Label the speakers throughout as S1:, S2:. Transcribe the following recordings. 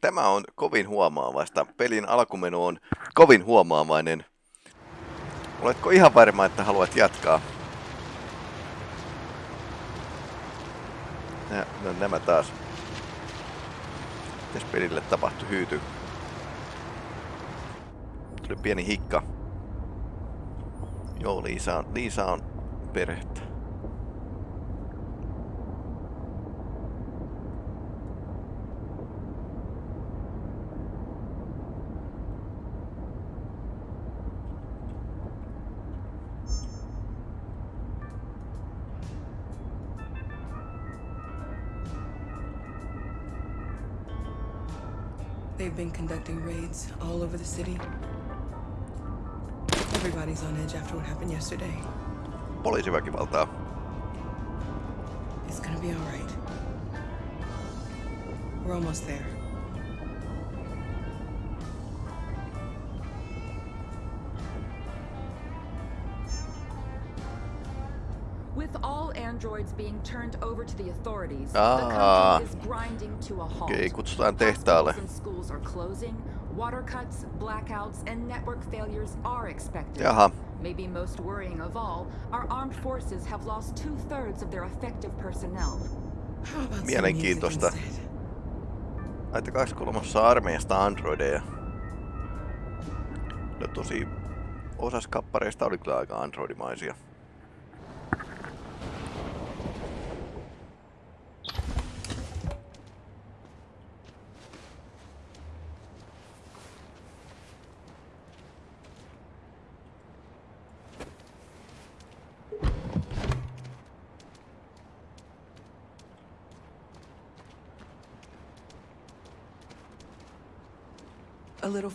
S1: Tämä on kovin huomaavaista. Pelin alkumenu on kovin huomaavainen. Oletko ihan varma, että haluat jatkaa? Nä, no, nämä taas. Mitäs pelille tapahtui hyyty? Tuli pieni hikka. Joo, Liisa on, Liisa on perhettä.
S2: Been conducting raids all over the city. Everybody's on edge after what happened yesterday.
S1: Poliisiväkivaltaa.
S2: It's gonna be alright. We're almost there.
S3: All androids being turned over to the authorities,
S1: Ah.
S3: the country is grinding to a halt.
S1: Okei, kutsutaan tehtaalle.
S3: Schools are closing, water cuts, blackouts, and network failures are expected.
S1: Jaha,
S3: Maybe most worrying of all, our armed forces have lost two-thirds of their effective personnel.
S2: How about some
S1: Mielenkiintoista.
S2: instead?
S1: laittakaa kolmossa armeijasta androideja. No tosi osas kappareista oli kyllä aika androidimaisia.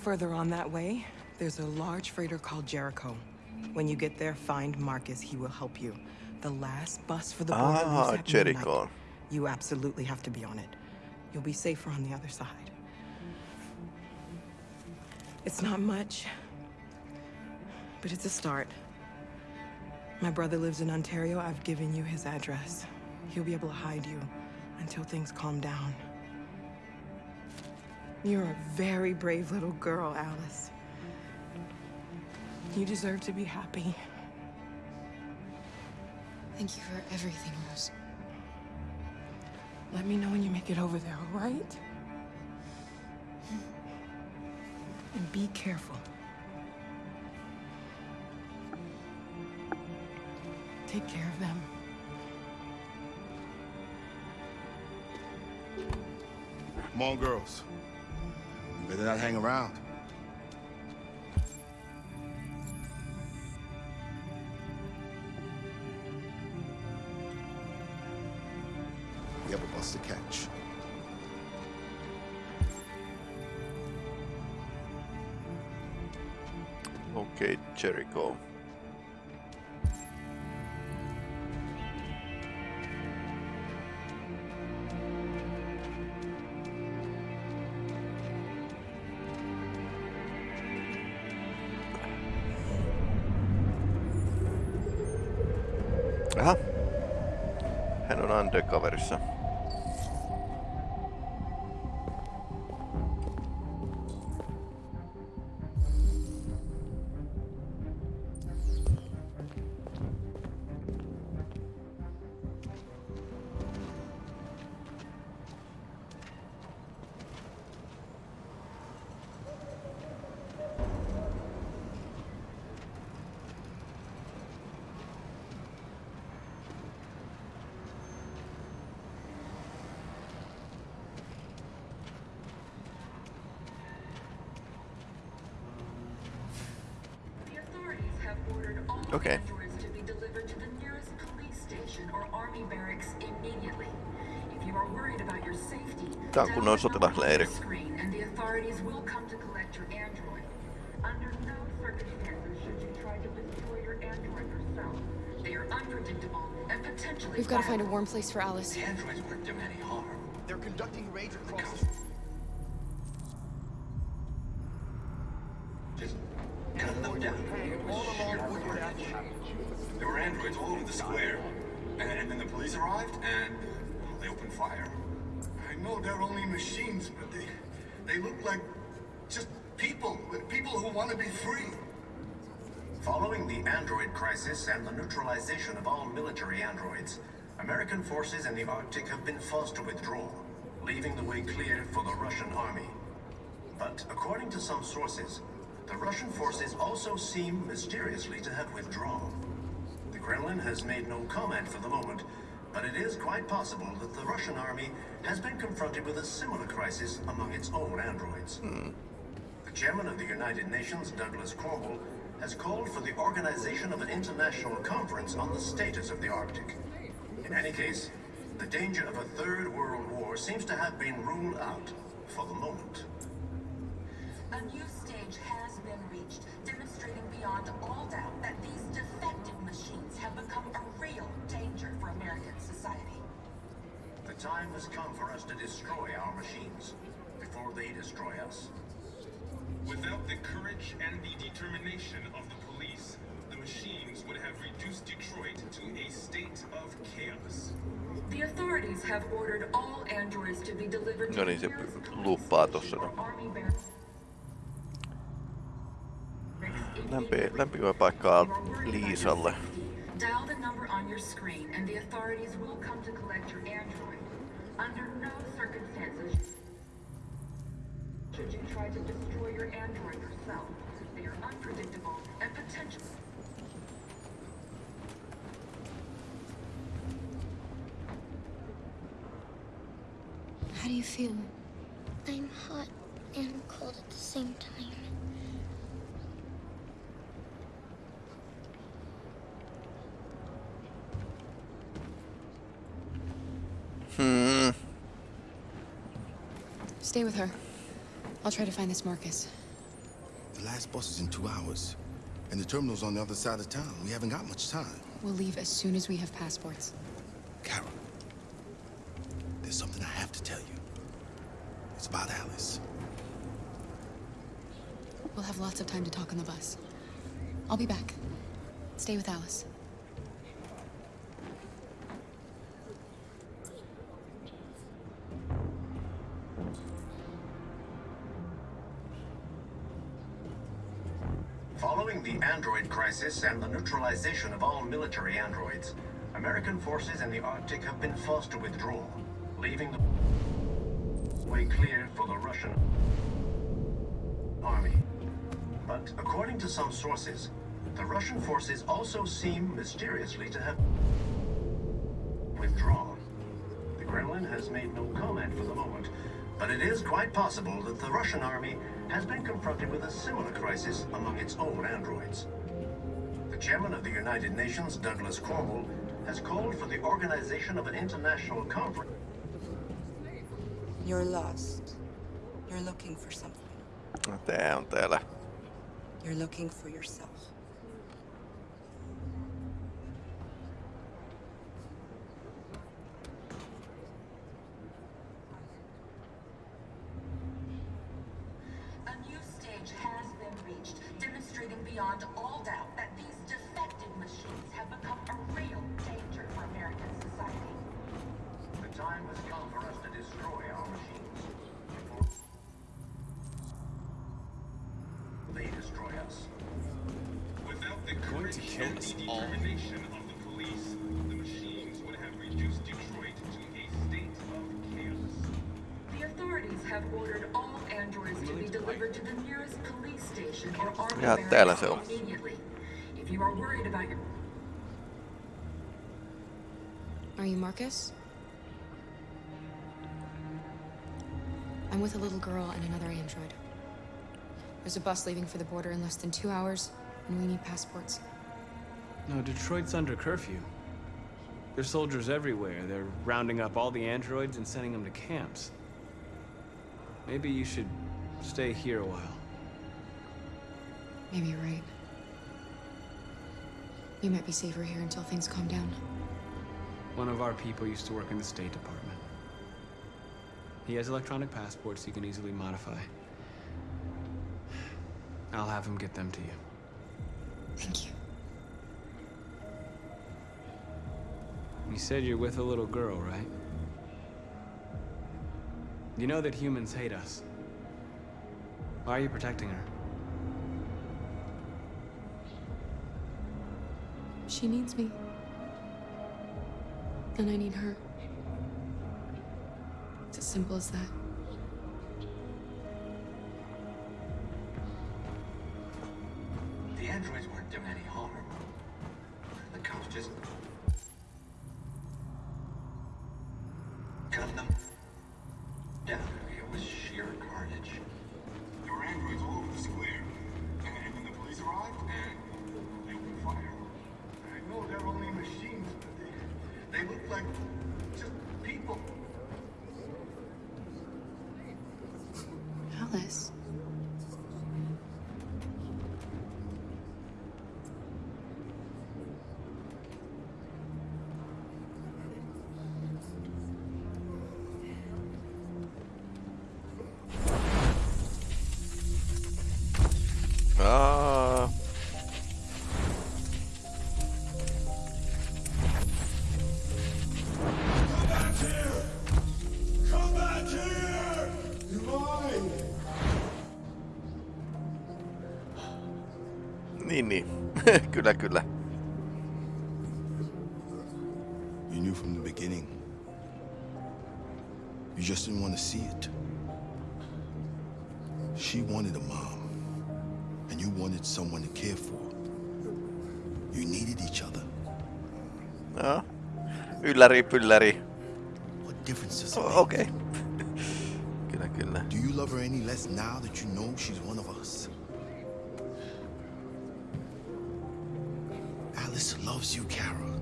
S2: Further on that way, there's a large freighter called Jericho. When you get there, find Marcus. He will help you. The last bus for the border
S1: Ah, Jericho.
S2: You absolutely have to be on it. You'll be safer on the other side. It's not much, but it's a start. My brother lives in Ontario. I've given you his address. He'll be able to hide you until things calm down. You're a very brave little girl, Alice. You deserve to be happy.
S4: Thank you for everything, Rose.
S2: Let me know when you make it over there, all right? And be careful. Take care of them.
S5: Come on, girls. Better not hang around. We have a bus to catch.
S1: Okay, Jericho. On
S6: They are unpredictable and potentially
S4: We've got to find a warm place for Alice.
S7: The androids weren't doing any harm.
S5: They're conducting raids across.
S7: Like just people, people who want to be free. Following the android crisis and the neutralization of all military androids, American forces in the Arctic have been forced to withdraw, leaving the way clear for the Russian army. But according to some sources, the Russian forces also seem mysteriously to have withdrawn. The Kremlin has made no comment for the moment, but it is quite possible that the Russian army has been confronted with a similar crisis among its own androids. The chairman of the United Nations, Douglas Cornwall, has called for the organization of an international conference on the status of the Arctic. In any case, the danger of a third world war seems to have been ruled out for the moment.
S3: A new stage has been reached, demonstrating beyond all doubt that these defective machines have become
S7: time has come for us to destroy our machines before they destroy us.
S8: Without the courage and the determination of the police, the machines would have reduced Detroit to a state of chaos.
S3: The authorities have ordered all androids to be delivered to
S1: No
S3: the
S1: niin, se
S3: nearest police
S1: luuppaa
S3: station
S1: tossa
S3: or
S1: noin.
S3: army barracks.
S1: Lämpi, lämpimä paikkaa Liisalle.
S3: Dial the number on your screen and the authorities will come to collect your android. Under no circumstances should you try to destroy your android yourself. They are unpredictable and potential.
S9: How do you feel?
S10: I'm hot and cold at the same time.
S9: Stay with her. I'll try to find this Marcus.
S11: The last bus is in two hours. And the terminal's on the other side of town. We haven't got much time.
S9: We'll leave as soon as we have passports.
S11: Kara, there's something I have to tell you. It's about Alice.
S9: We'll have lots of time to talk on the bus. I'll be back. Stay with Alice.
S7: Crisis and the neutralization of all military androids, American forces in the Arctic have been forced to withdraw, leaving the way clear for the Russian army. But according to some sources, the Russian forces also seem mysteriously to have withdrawn. The Kremlin has made no comment for the moment, but it is quite possible that the Russian army has been confronted with a similar crisis among its own androids. The chairman of the United Nations, Douglas Cornwall, has called for the organization of an international conference.
S2: You're lost. You're looking for something.
S1: No, Tää on täällä.
S2: You're looking for yourself.
S3: A new stage has been reached, demonstrating beyond all doubt that these defective machines have become a real danger for American society.
S7: The time has come for us to destroy our machines before they destroy us.
S8: Without the courage and the determination of the police, the machines would have reduced Detroit to a state of chaos.
S3: The authorities have ordered all androids to be delivered to the nearest police station or army
S1: Ja täällä se on.
S3: Immediately. If you are worried about your
S9: Are you Marcus? I'm with a little girl and another android. There's a bus leaving for the border in less than two hours, and we need passports.
S12: No, Detroit's under curfew. There's soldiers everywhere. They're rounding up all the androids and sending them to camps. Maybe you should stay here a while.
S9: Maybe you're right. You might be safer here until things calm down.
S12: One of our people used to work in the State Department. He has electronic passports he can easily modify. I'll have him get them to you.
S9: Thank you.
S12: You said you're with a little girl, right? You know that humans hate us. Why are you protecting her?
S9: She needs me. And I need her. It's as simple as that.
S7: Like just people.
S9: Alice.
S1: Kyllä, kyllä.
S11: You knew from the beginning. You just didn't want to see it. She wanted a mom, and you wanted someone to care for. You needed each other.
S1: Joo. Ylläri, pylläri.
S11: What difference does it
S1: O-
S11: make?
S1: Okei. kyllä, kyllä.
S11: Do you love her any less now that you know she's one of us? Loves you, Kara.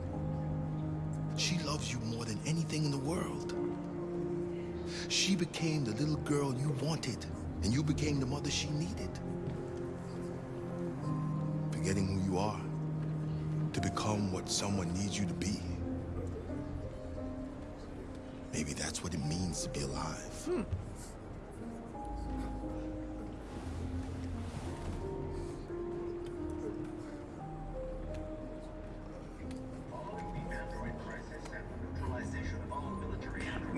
S11: She loves you more than anything in the world. She became the little girl you wanted, and you became the mother she needed. Forgetting who you are to become what someone needs you to be. Maybe that's what it means to be alive.
S7: Hmm.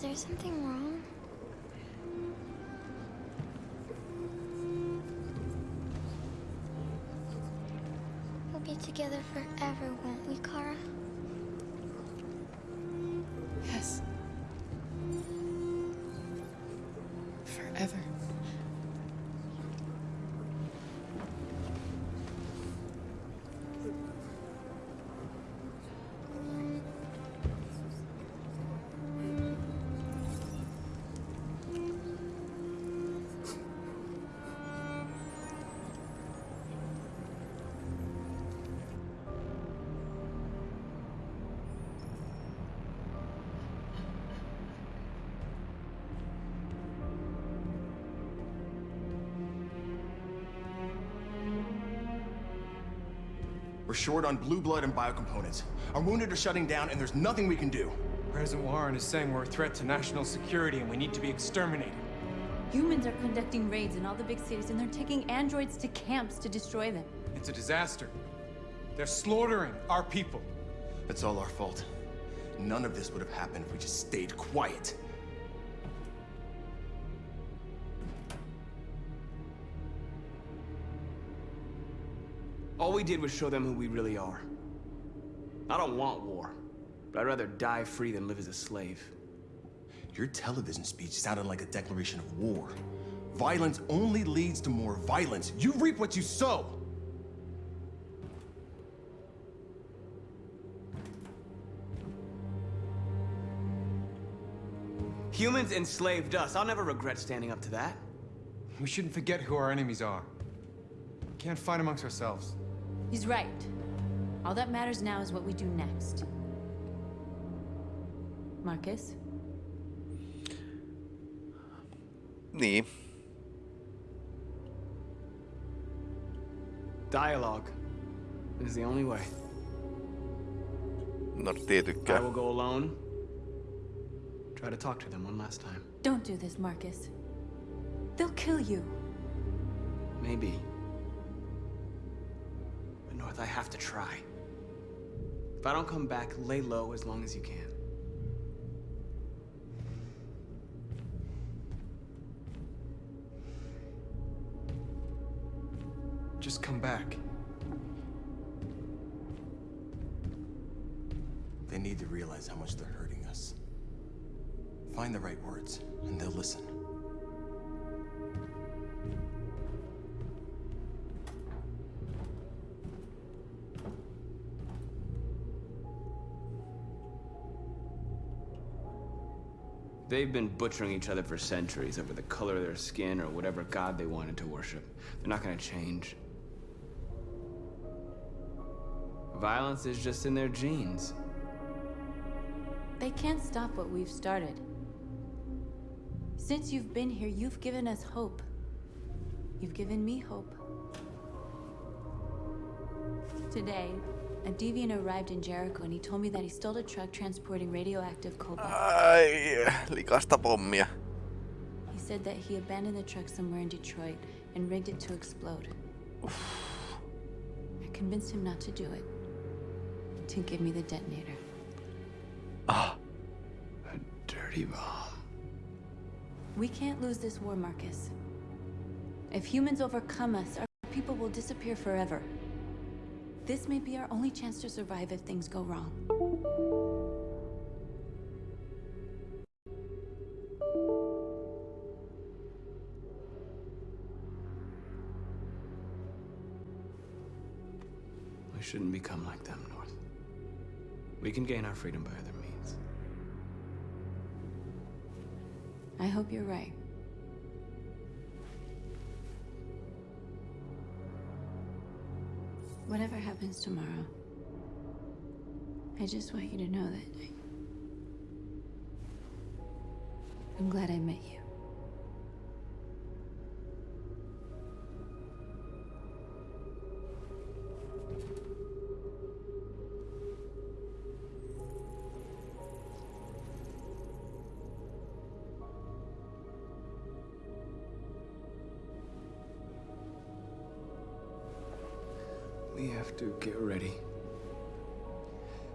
S7: is
S10: there something wrong? We'll be together forever, won't we, Kara?
S13: We're short on blue blood and biocomponents. Our wounded are shutting down, and there's nothing we can do.
S14: President Warren is saying we're a threat to national security and we need to be exterminated.
S15: Humans are conducting raids in all the big cities and they're taking androids to camps to destroy them.
S14: It's a disaster. They're slaughtering our people.
S13: It's all our fault. None of this would have happened if we just stayed quiet.
S12: All we did was show them who we really are. I don't want war, but I'd rather die free than live as a slave.
S13: Your television speech sounded like a declaration of war. Violence only leads to more violence. You reap what you sow.
S12: Humans enslaved us. I'll never regret standing up to that.
S14: We shouldn't forget who our enemies are. We can't fight amongst ourselves.
S15: He's right. All that matters now is what we do next. Marcus?
S1: Niin.
S12: Dialogue is the only way.
S1: No
S12: I will go alone. Try to talk to them one last time.
S15: Don't do this, Marcus. They'll kill you.
S12: Maybe. North, I have to try. If I don't come back, lay low as long as you can.
S14: Just come back.
S13: They need to realize how much they're hurting us. Find the right words, and they'll listen.
S12: They've been butchering each other for centuries over the color of their skin or whatever god they wanted to worship. They're not gonna change. Violence is just in their genes.
S15: They can't stop what we've started. Since you've been here, you've given us hope. You've given me hope. Today, a deviant arrived in Jericho and he told me that he stole a truck transporting radioactive cobalt.
S1: Ai, likasta pommia.
S15: He said that he abandoned the truck somewhere in Detroit and rigged it to explode. I convinced him not to do it. To give me the detonator.
S1: Ah.
S12: a Dirty bomb.
S15: We can't lose this war, Marcus. If humans overcome us, our people will disappear forever. This may be our only chance to survive if things go wrong.
S12: We shouldn't become like them, North. We can gain our freedom by other means.
S15: I hope you're right. Whatever happens tomorrow, I just want you to know that. I'm glad I met you.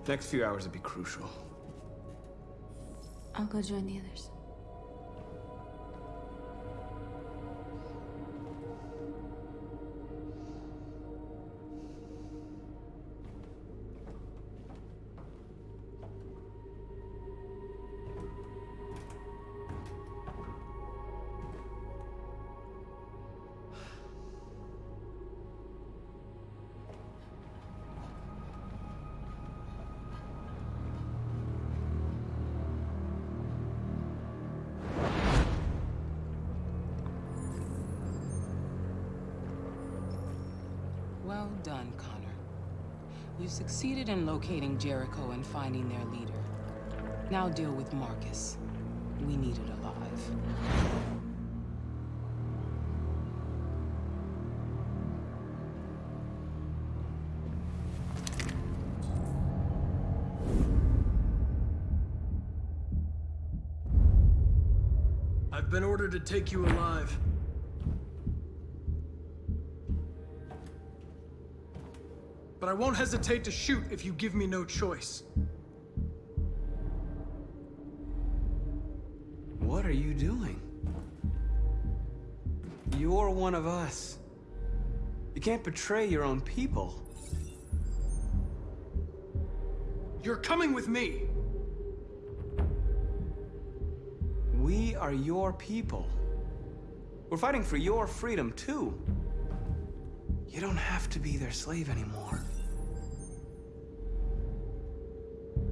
S12: Next few hours will be crucial.
S15: I'll go join the others.
S2: Well done, Connor. You succeeded in locating Jericho and finding their leader. Now deal with Marcus. We need it alive.
S16: I've been ordered to take you alive. But I won't hesitate to shoot if you give me no choice.
S12: What are you doing? You're one of us. You can't betray your own people.
S16: You're coming with me.
S12: We are your people. We're fighting for your freedom, too. You don't have to be their slave anymore.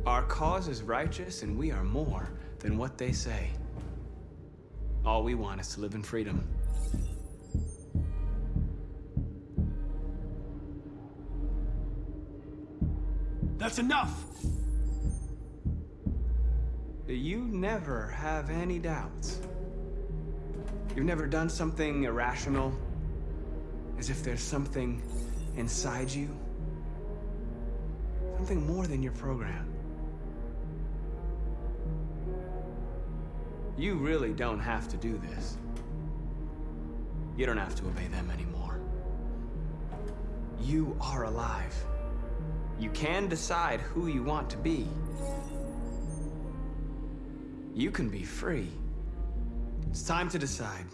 S12: Our cause is righteous, and we are more than what they say. All we want is to live in freedom.
S16: That's enough!
S12: You never have any doubts. You've never done something irrational, as if there's something inside you. Something more than your program. You really don't have to do this. You don't have to obey them anymore. You are alive. You can decide who you want to be. You can be free. It's time to decide.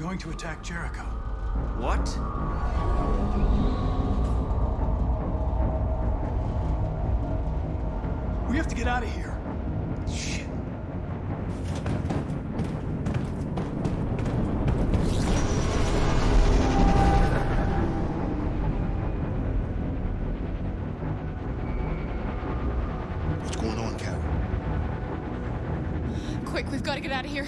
S16: Going to attack Jericho.
S12: What?
S16: We have to get out of here.
S12: Shit.
S11: What's going on, Kara?
S9: Quick, we've got to get out of here.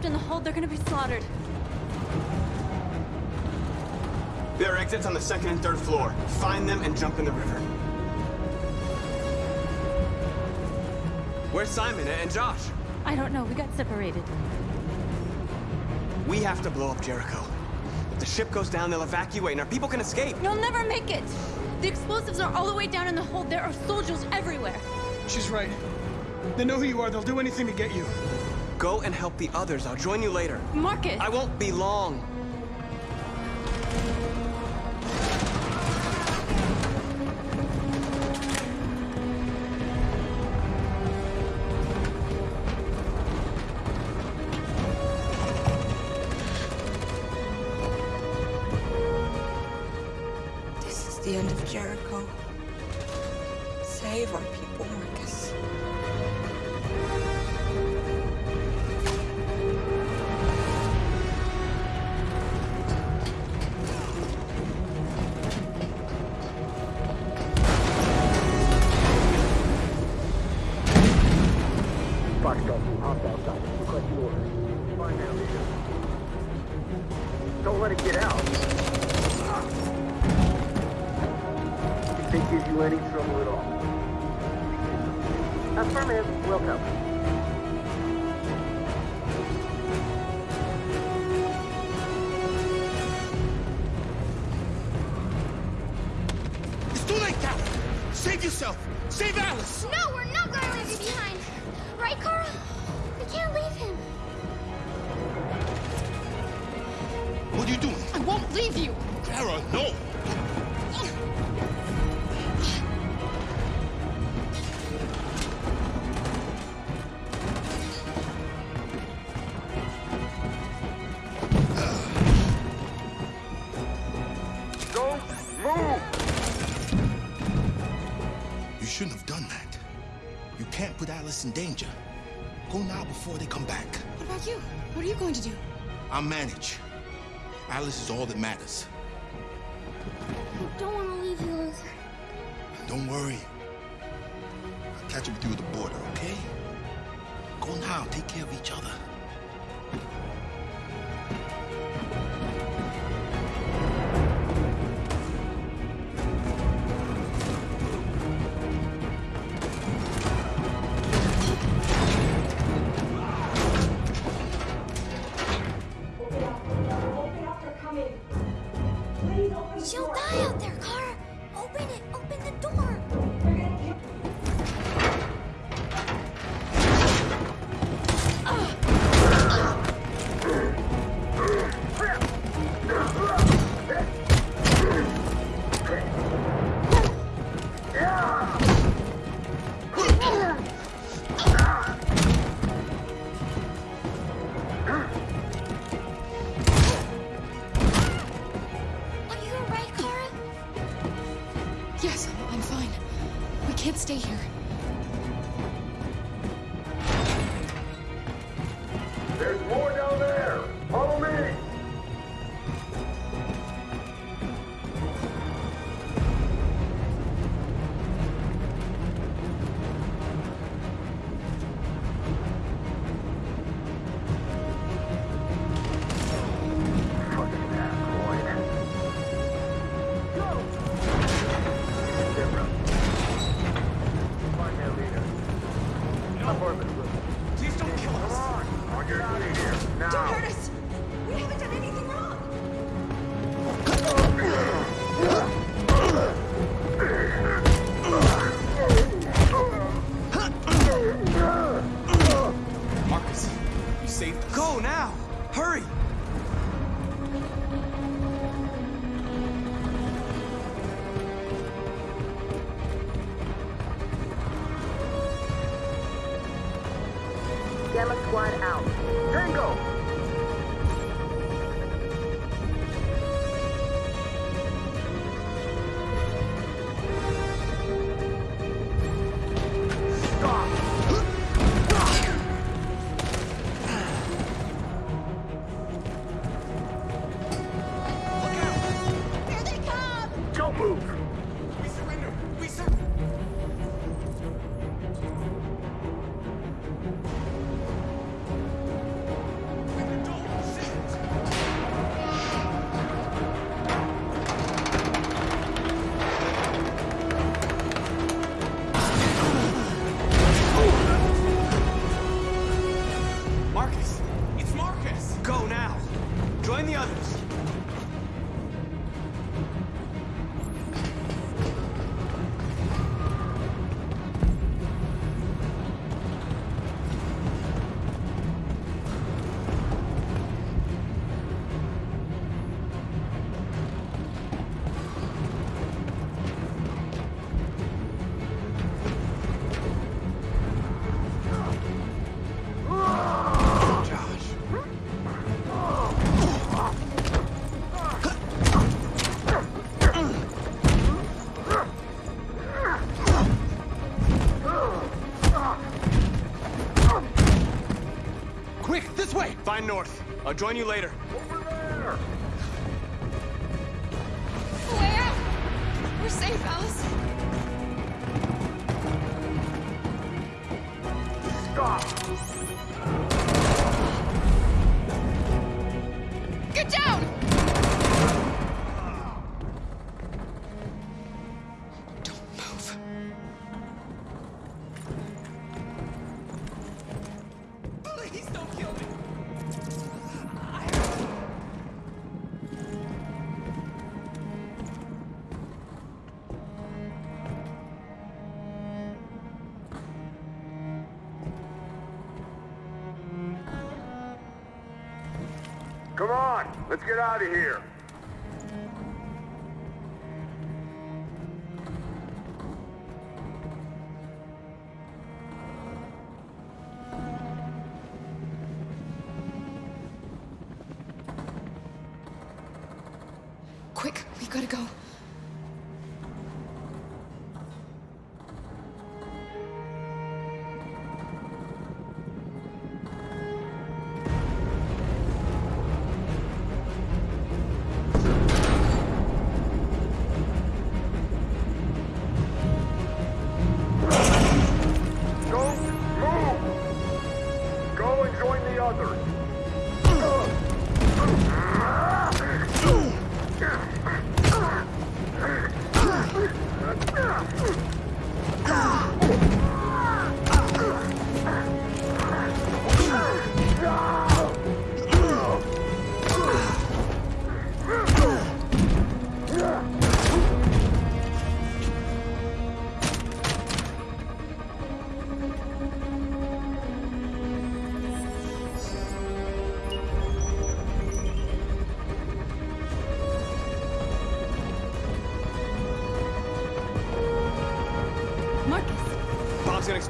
S15: Trapped in the hold. They're gonna be slaughtered.
S13: There are exits on the second and third floor. Find them and jump in the river.
S12: Where's Simon and Josh?
S15: I don't know. We got separated.
S12: We have to blow up Jericho. If the ship goes down, they'll evacuate and our people can escape.
S15: You'll never make it! The explosives are all the way down in the hold. There are soldiers everywhere.
S16: She's right. They know who you are. They'll do anything to get you.
S12: Go and help the others. I'll join you later.
S15: Marcus!
S12: I won't be long.
S2: This is the end of Jericho. Save our people, Marcus.
S17: into any trouble at all. Affirmative, Welcome.
S11: It's too late,
S10: Captain! Save yourself! Save
S11: Alice! No, put Alice in danger. Go now before they come back.
S2: What about you? What are you going to do?
S11: I'll manage. Alice is all that matters.
S10: I don't want to leave you, Luther.
S11: Don't worry. I'll catch up with you at the border, okay? Go now. Take care of each other.
S12: north. I'll join you later.
S17: Let's get out of here.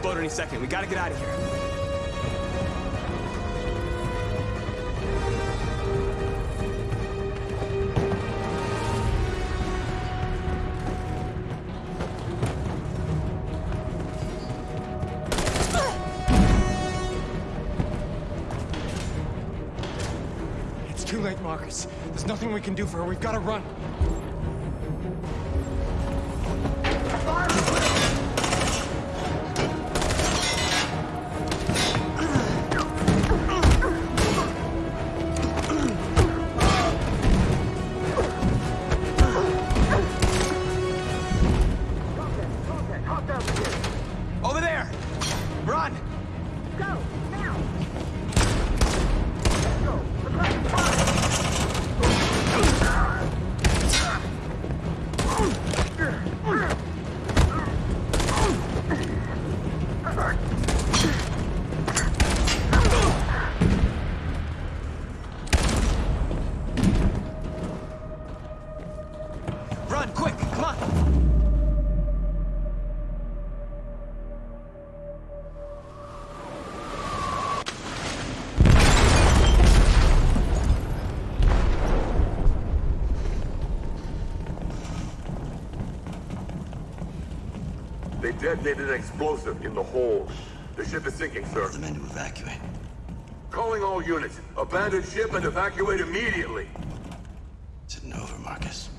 S12: Explode any second. We gotta get out of here.
S14: It's too late, Marcus. There's nothing we can do for her. We've got to run.
S17: Detonated an explosive in the hold. The ship is sinking, sir. The
S18: men to evacuate.
S17: Calling all units. Abandon ship and evacuate immediately.
S18: It's over, Marcus.